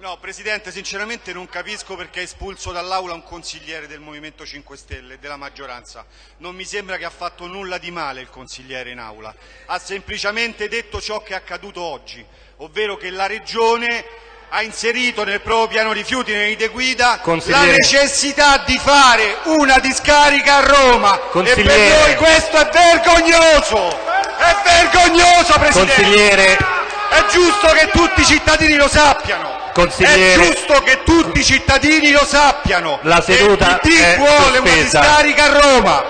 No, Presidente, sinceramente non capisco perché ha espulso dall'Aula un consigliere del Movimento 5 Stelle, della maggioranza. Non mi sembra che ha fatto nulla di male il consigliere in Aula. Ha semplicemente detto ciò che è accaduto oggi, ovvero che la Regione ha inserito nel proprio piano rifiuti nei linee guida la necessità di fare una discarica a Roma. E per noi questo è vergognoso! È vergognoso, Presidente! Consigliere, È giusto che tutti i cittadini lo sappiano. Consigliere. È giusto che tutti i cittadini lo sappiano. La seduta E il PD è vuole una sospesa. discarica a Roma.